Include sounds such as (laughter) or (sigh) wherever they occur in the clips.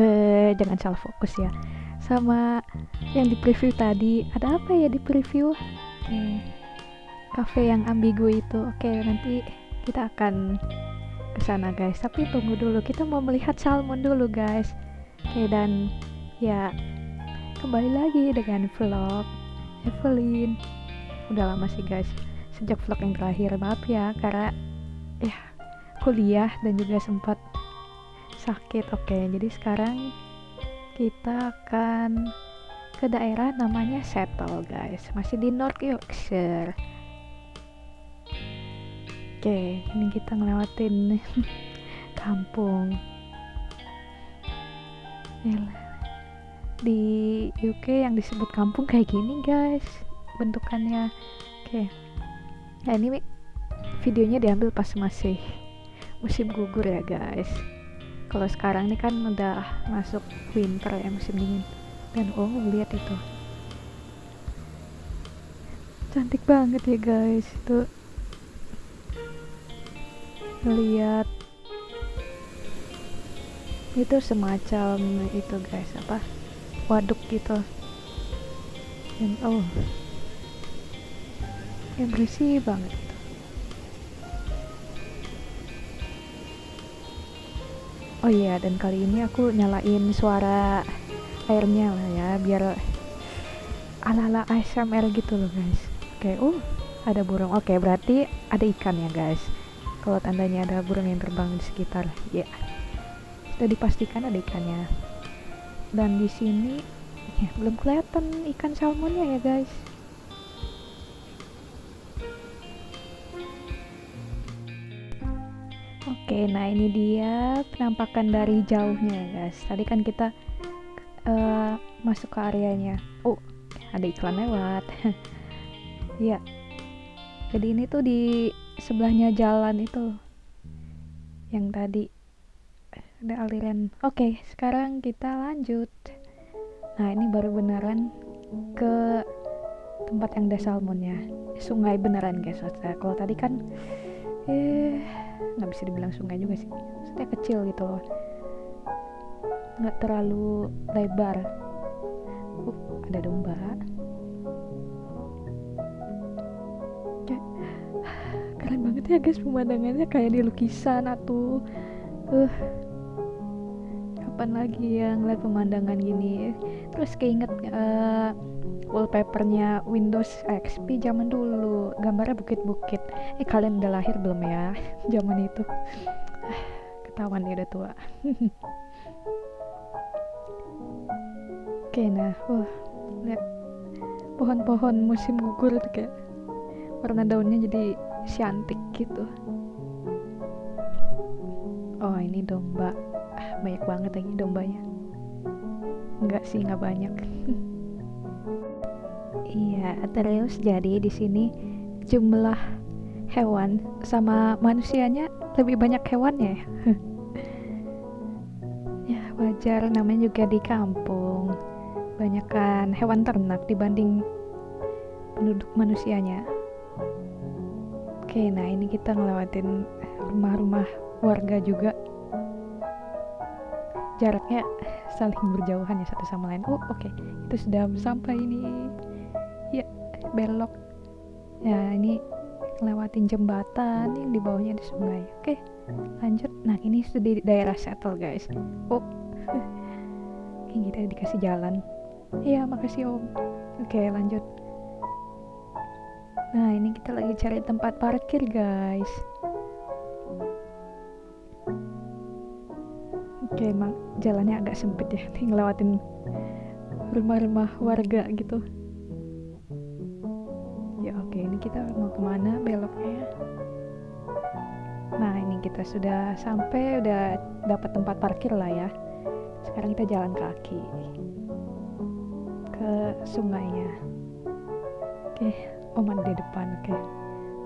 eh, jangan salah fokus ya. Sama yang di preview tadi ada apa ya di preview oke cafe yang ambigu itu. Oke nanti kita akan ke sana guys. Tapi tunggu dulu kita mau melihat salmon dulu guys. Oke dan ya kembali lagi dengan vlog Evelyn. Udah lama sih guys sejak vlog yang terakhir. Maaf ya karena ya kuliah dan juga sempat sakit oke. Jadi sekarang kita akan ke daerah namanya Settle guys. Masih di North Yorkshire. Oke ini kita ngelewatin (laughs) kampung. Di UK yang disebut kampung kayak gini guys. Bentukannya. Oke. Nah ini videonya diambil pas masih musim gugur ya guys kalau sekarang ini kan udah masuk winter ya musim dingin. Dan oh lihat itu. Cantik banget ya guys itu. Lihat. Itu semacam itu guys apa? Waduk gitu. Dan oh. Ya bersih banget oh iya dan kali ini aku nyalain suara airnya lah ya biar ala-ala ASMR gitu loh guys. Oke uh ada burung. Oke berarti ada ikan ya guys. Kalau tandanya ada burung yang terbang di sekitar ya. Yeah. sudah dipastikan ada ikannya. Dan di sini ya, belum kelihatan ikan salmonnya ya guys Oke, nah ini dia penampakan dari jauhnya ya guys. Tadi kan kita uh, masuk ke areanya. Oh, ada iklan lewat. (laughs) Iya. Jadi ini tuh di sebelahnya jalan itu. Yang tadi ada aliran. Oke, sekarang kita lanjut. Nah, ini baru beneran ke tempat yang ada salmonnya. Sungai beneran guys. Kalau tadi kan eh nggak bisa dibilang sungai juga sih. Maksudnya kecil gitu loh. Nggak terlalu lebar. Uh, ada domba. Keren banget ya guys pemandangannya. Kayak di lukisan atau uh kapan lagi yang ngeliat pemandangan gini? Terus keinget uh, wallpapernya Windows XP zaman dulu. Gambarnya bukit-bukit. Eh kalian udah lahir belum ya (laughs) zaman itu? (sighs) Ketahuan dia udah tua. (laughs) Oke nah wah lihat pohon-pohon musim gugur tuh kayak warna daunnya jadi cantik gitu. Oh ini domba. Banyak banget lagi dombanya. Enggak sih nggak banyak (laughs) iya terus jadi di sini jumlah hewan sama manusianya lebih banyak hewannya ya? (laughs) Ya wajar namanya juga di kampung. Banyak kan hewan ternak dibanding penduduk manusianya. Oke nah ini kita ngelewatin rumah-rumah warga juga. Jaraknya saling berjauhan ya satu sama lain. Oh oke okay. itu sudah sampai ini ya belok. Ya ini lewatin jembatan yang di bawahnya ada sungai. Oke lanjut. Nah ini sudah di daerah settle guys. Oh (laughs) ini kita dikasih jalan. Iya makasih om. Oke lanjut. Nah ini kita lagi cari tempat parkir guys. Oke emang jalannya agak sempit ya. Nih ngelewatin rumah-rumah warga gitu ya kita mau ke mana beloknya? Nah ini kita sudah sampai udah dapat tempat parkir lah ya. Sekarang kita jalan kaki ke sungainya. Oke oman di depan oke.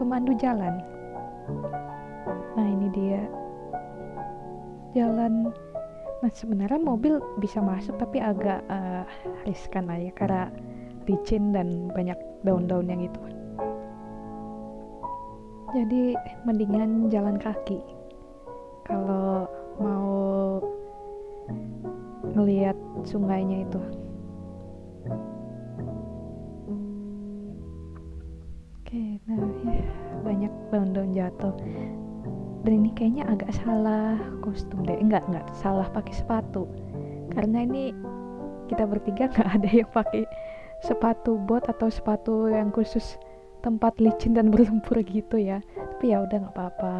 Pemandu jalan. Nah ini dia. Jalan. Nah sebenarnya mobil bisa masuk tapi agak uh, riskan aja karena licin dan banyak daun-daun yang itu jadi mendingan jalan kaki. Kalau mau ngelihat sungainya itu. Oke nah ya banyak daun-daun jatuh. Dan ini kayaknya agak salah kostum deh. Enggak enggak. Salah pakai sepatu. Karena ini kita bertiga (laughs) nggak ada yang pakai sepatu bot atau sepatu yang khusus tempat licin dan berlumpur gitu ya. Tapi ya udah nggak apa-apa.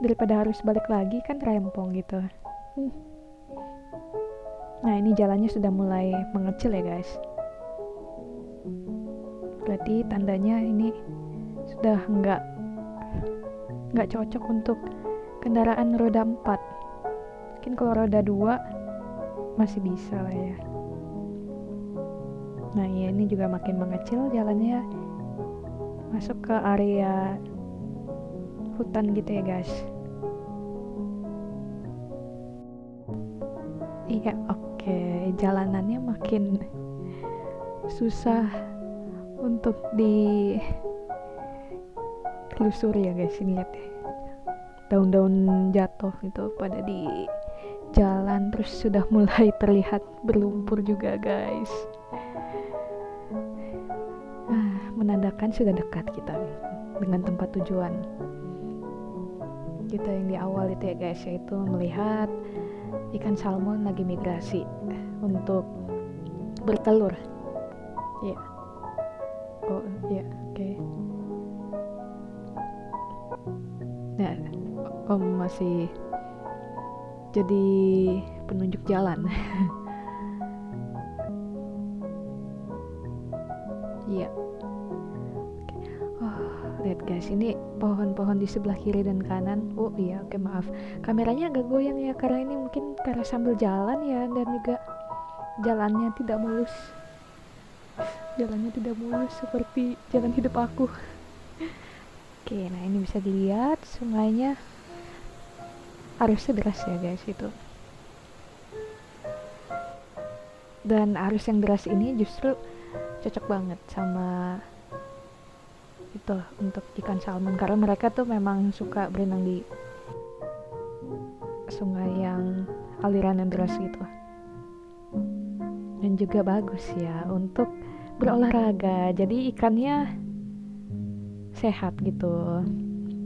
Daripada harus balik lagi kan rempong gitu. Nah ini jalannya sudah mulai mengecil ya guys. Berarti tandanya ini sudah nggak nggak cocok untuk kendaraan roda 4 mungkin kalau roda 2 masih bisa lah ya nah ya ini juga makin mengecil jalannya masuk ke area hutan gitu ya guys. Iya oke. Okay. jalanannya makin susah untuk di telusuri ya guys. Ini lihat ya. Daun-daun jatuh gitu pada di jalan terus sudah mulai terlihat berlumpur juga guys menandakan sudah dekat kita dengan tempat tujuan kita yang di awal itu ya guys yaitu melihat ikan salmon lagi migrasi untuk bertelur ya yeah. oh ya yeah, oke okay. nah om masih jadi penunjuk jalan (laughs) iya yeah lihat guys ini pohon-pohon di sebelah kiri dan kanan. Oh iya oke maaf. Kameranya agak goyang ya karena ini mungkin karena sambil jalan ya dan juga jalannya tidak mulus. Jalannya tidak mulus seperti jalan hidup aku. Oke nah ini bisa dilihat sungainya arusnya deras ya guys itu. Dan arus yang deras ini justru cocok banget sama itu untuk ikan salmon. Karena mereka tuh memang suka berenang di sungai yang aliran yang deras gitu. Dan juga bagus ya untuk berolahraga. Jadi ikannya sehat gitu.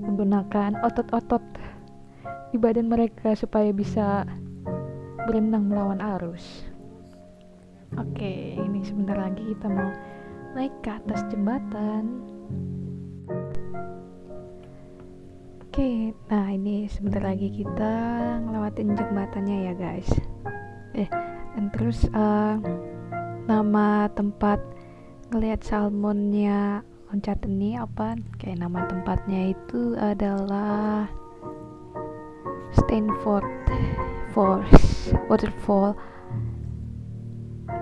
Menggunakan otot-otot di badan mereka supaya bisa berenang melawan arus. Oke ini sebentar lagi kita mau naik ke atas jembatan Oke, nah ini sebentar lagi kita ngelewatin jembatannya ya guys. Eh, dan terus uh, nama tempat ngelihat salmonnya loncat ini apa? Kayak nama tempatnya itu adalah Stanford Falls Waterfall.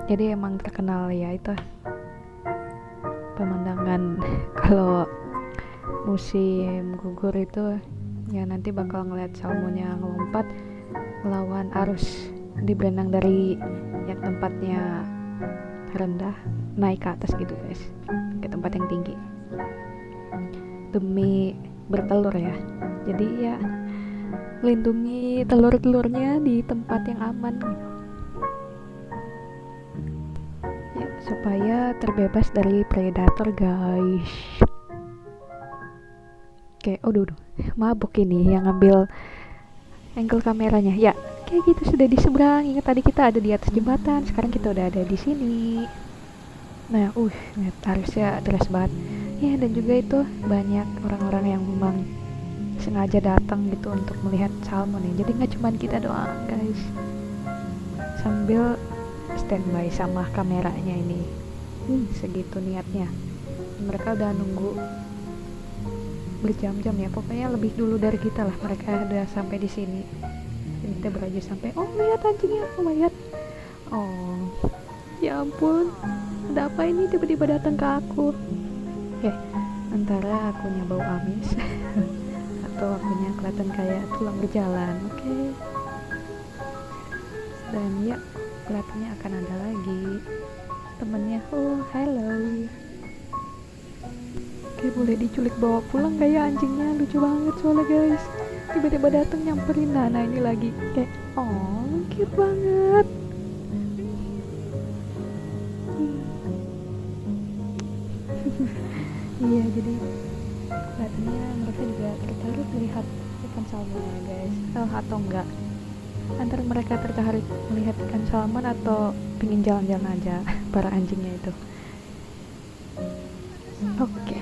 Jadi emang terkenal ya itu pemandangan (laughs) kalau musim gugur itu ya nanti bakal ngeliat salmonnya ngelompat melawan arus di berenang dari yang tempatnya rendah naik ke atas gitu guys. Ke tempat yang tinggi. Demi bertelur ya. Jadi ya lindungi telur-telurnya di tempat yang aman gitu. Ya, supaya terbebas dari predator guys Oke, oh duh, mabuk ini yang ngambil angle kameranya. Ya, kayak gitu sudah di seberang. Ingat tadi kita ada di atas jembatan sekarang kita udah ada di sini. Nah uh harusnya deras banget. Ya dan juga itu banyak orang-orang yang memang sengaja datang gitu untuk melihat salmon ya. Jadi nggak cuma kita doang guys. Sambil standby sama kameranya ini. Hmm, segitu niatnya. Mereka udah nunggu berjam-jam ya. Pokoknya lebih dulu dari kita lah mereka udah sampai di sini. Dan kita beraja sampai oh lihat anjingnya oh lihat oh ya ampun. Ada apa ini? Tiba-tiba datang ke aku. Ya antara akunya bau amis (laughs) atau akunya kelihatan kayak tulang berjalan oke? Okay. dan ya kelihatannya akan ada lagi temennya. Oh hello Oke boleh diculik bawa pulang gak ya anjingnya? Lucu banget soalnya guys. Tiba-tiba datang nyamperin nah ini lagi. Kayak oh cute banget. (laughs) Iya jadi kelihatannya mereka juga tertarik melihat ikan salmon ya guys. Oh, atau enggak? Antara mereka tertarik melihat ikan salmon atau pingin jalan-jalan aja (laughs) para anjingnya itu. Oke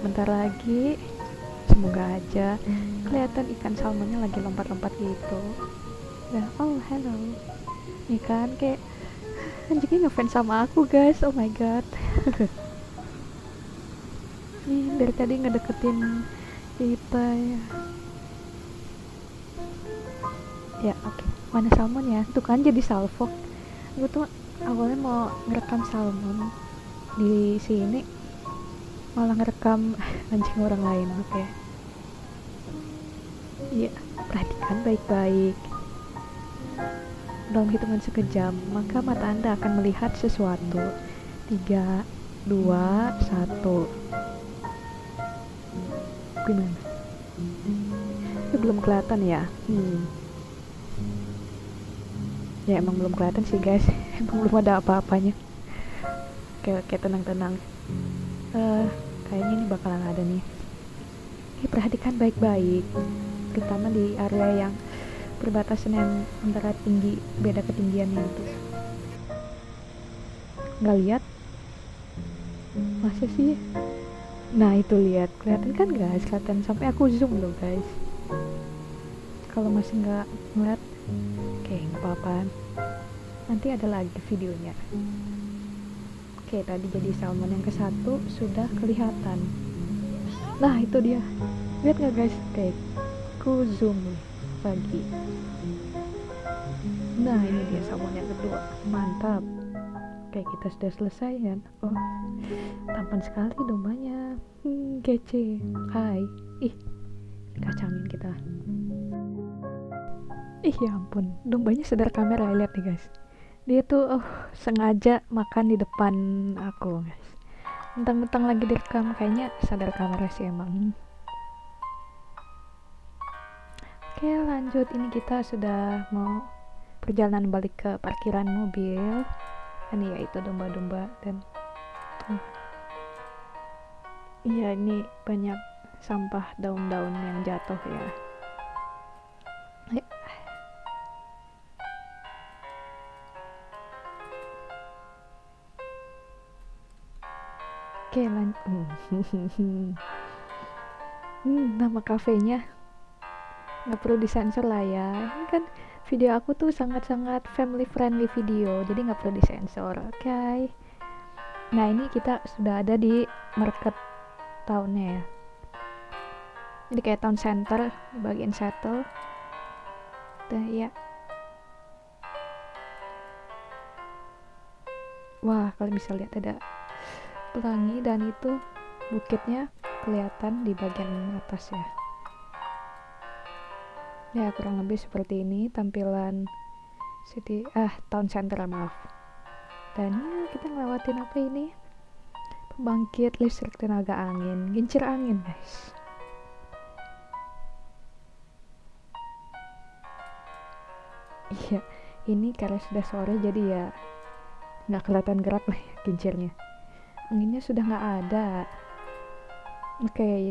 dan sebentar lagi. Semoga aja kelihatan ikan salmonnya lagi lompat-lompat gitu. Dan oh hello. Ini kan kayak anjingnya ngefans sama aku guys. Oh my god. (laughs) Nih dari tadi ngedeketin kita ya. Ya oke. Okay. mana salmon ya? Tuh kan jadi salvo. Gue tuh awalnya mau ngerekam salmon di sini malah ngerekam (laughs) anjing orang lain oke. Okay. iya perhatikan baik-baik. Dalam hitungan sekejam maka mata anda akan melihat sesuatu. Tiga dua satu. Gimana ini belum kelihatan ya? Hmm. ya emang belum kelihatan sih guys. (laughs) Emang belum ada apa-apanya. Oke oke tenang-tenang uh, kayaknya ini bakalan ada nih. Perhatikan baik-baik terutama di area yang perbatasan yang antara tinggi beda ketinggiannya itu. Nggak lihat? Masa sih? Nah itu lihat. Kelihatan kan guys? Kelihatan. Sampai aku zoom loh guys. Kalau masih nggak ngeliat oke nggak apa-apa nanti ada lagi videonya oke tadi jadi salmon yang ke satu sudah kelihatan. Nah itu dia. Lihat nggak guys? Oke ku zoom lagi nah ini dia salmon yang kedua. Mantap. Oke kita sudah selesai kan? Oh tampan sekali dombanya. Hmm, Kece. Hai. Ih Kacangin kita. Ih ya ampun. Dombanya sadar kamera. Lihat nih guys Dia tuh oh sengaja makan di depan aku guys. Mentang-mentang lagi direkam Kayaknya sadar kamera sih emang. Oke lanjut. Ini kita sudah mau perjalanan balik ke parkiran mobil. Kan ya itu domba-domba dan iya ini banyak sampah daun-daun yang jatuh ya lanjut (laughs) hmm, nama kafenya? Nggak perlu disensor lah ya. Ini kan video aku tuh sangat-sangat family friendly video jadi nggak perlu disensor oke? Okay? nah ini kita sudah ada di market tahunnya ya. Jadi kayak town center bagian settle dan ya wah kalian bisa lihat ada pelangi dan itu bukitnya kelihatan di bagian atas ya. Ya kurang lebih seperti ini tampilan city ah town center maaf. Dan ya kita ngelewatin apa ini? Pembangkit listrik tenaga angin gincir angin guys. Iya ini karena sudah sore jadi ya nggak kelihatan gerak (laughs) lah ya kincirnya anginnya sudah nggak ada oke okay,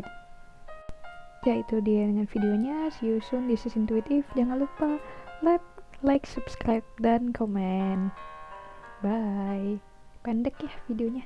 ya itu dia dengan videonya see you soon this is intuitive jangan lupa like like, subscribe, dan komen. Bye. Pendek ya videonya.